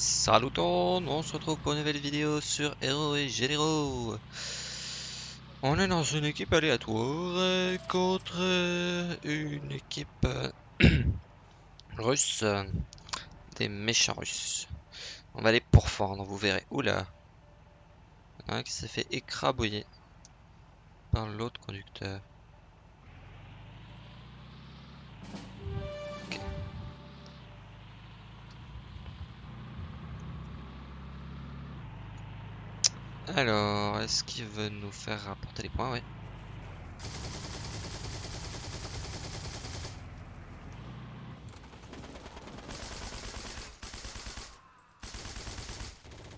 Salut on se retrouve pour une nouvelle vidéo sur Héros et Généraux. On est dans une équipe aléatoire contre une équipe euh, russe, des méchants russes. On va les pourfendre, vous verrez. Oula, un qui s'est fait écrabouiller par l'autre conducteur. Alors, est-ce qu'il veut nous faire rapporter les points? Ouais.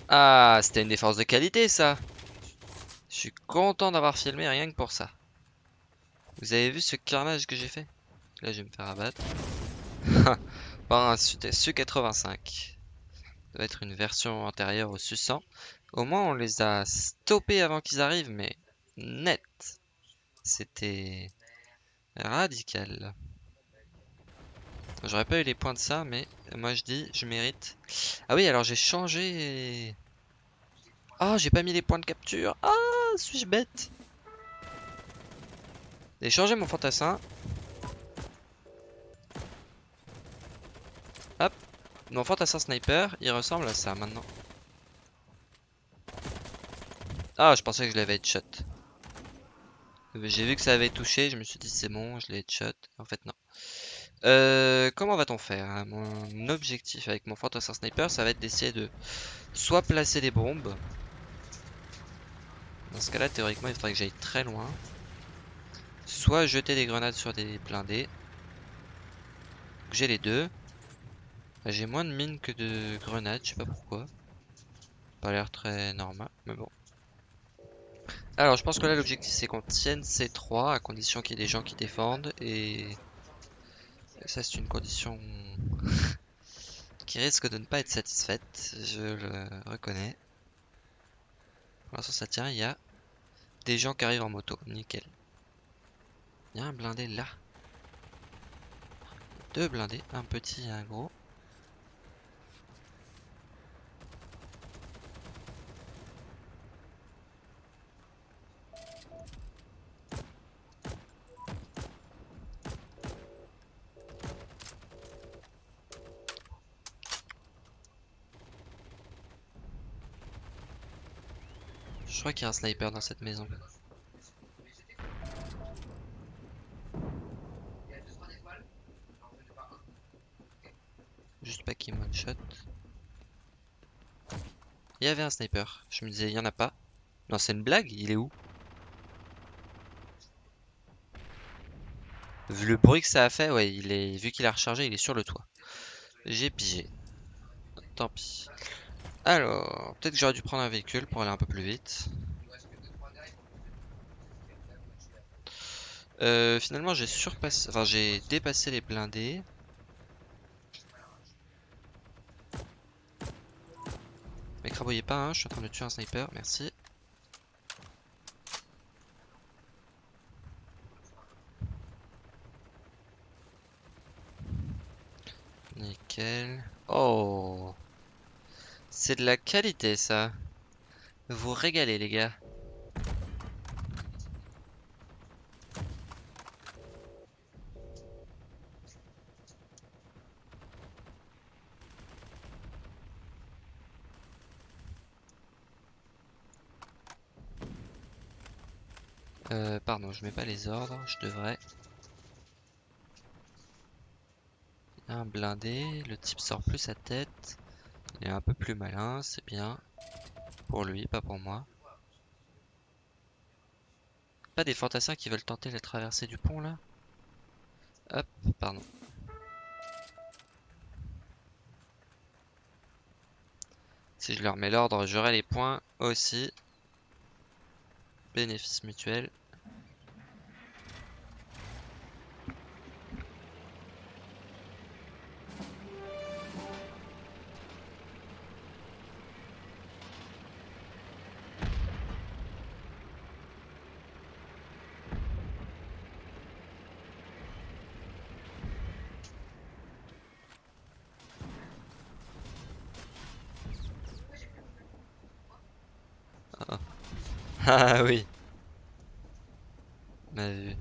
Ah, c'était une défense de qualité ça. Je suis content d'avoir filmé rien que pour ça. Vous avez vu ce carnage que j'ai fait? Là, je vais me faire abattre. Par un Su-85. Doit être une version antérieure au Su-100. Au moins, on les a stoppés avant qu'ils arrivent, mais net. C'était radical. J'aurais pas eu les points de ça, mais moi je dis, je mérite. Ah oui, alors j'ai changé. Ah, j'ai pas mis les points de capture. Ah, suis-je bête? J'ai changé mon fantassin. Mon fantassin sniper, il ressemble à ça maintenant. Ah, je pensais que je l'avais headshot. J'ai vu que ça avait touché, je me suis dit c'est bon, je l'ai headshot. En fait, non. Euh, comment va-t-on faire hein? Mon objectif avec mon fantassin sniper, ça va être d'essayer de soit placer des bombes. Dans ce cas-là, théoriquement, il faudrait que j'aille très loin. Soit jeter des grenades sur des blindés. J'ai les deux. J'ai moins de mines que de grenades, je sais pas pourquoi. Pas l'air très normal, mais bon. Alors, je pense que là, l'objectif, c'est qu'on tienne ces trois, à condition qu'il y ait des gens qui défendent. Et ça, c'est une condition qui risque de ne pas être satisfaite, je le reconnais. Pour l'instant, ça tient, il y a des gens qui arrivent en moto, nickel. Il y a un blindé là. Deux blindés, un petit et un gros. Je crois qu'il y a un sniper dans cette maison. Juste pas qu'il one shot. Il y avait un sniper. Je me disais, il y en a pas. Non, c'est une blague Il est où? Vu le bruit que ça a fait, ouais, il est vu qu'il a rechargé, il est sur le toit. J'ai pigé. Tant pis. Alors, peut-être que j'aurais dû prendre un véhicule pour aller un peu plus vite. Euh, finalement, j'ai surpassé, enfin j'ai dépassé les blindés. M'écrabouillez pas, hein, je suis en train de tuer un sniper, merci. Nickel. Oh c'est de la qualité ça. Vous régalez les gars. Euh, pardon, je mets pas les ordres, je devrais. Un blindé, le type sort plus sa tête. Il est un peu plus malin, c'est bien. Pour lui, pas pour moi. Pas des fantassins qui veulent tenter la traversée du pont là Hop, pardon. Si je leur mets l'ordre, j'aurai les points aussi. Bénéfice mutuel. Ah oui. On a vu.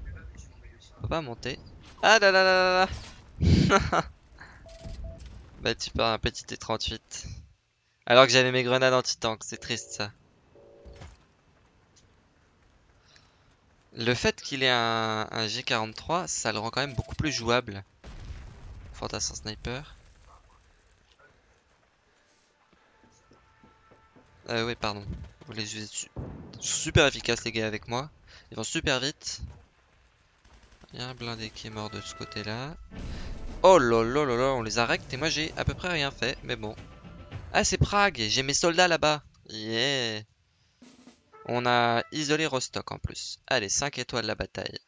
Pas monter. Ah là là là là là Bah tu pars un petit T38. Alors que j'avais mes grenades anti-tank, c'est triste ça. Le fait qu'il ait un, un, G43, ça le rend quand même beaucoup plus jouable. Fantassin sniper. Euh, oui, pardon. Vous les Ils sont super efficaces les gars avec moi. Ils vont super vite. Il y a un blindé qui est mort de ce côté-là. Oh là on les a rectes et moi j'ai à peu près rien fait, mais bon. Ah, c'est Prague, j'ai mes soldats là-bas. Yeah. On a isolé Rostock en plus. Allez, 5 étoiles la bataille.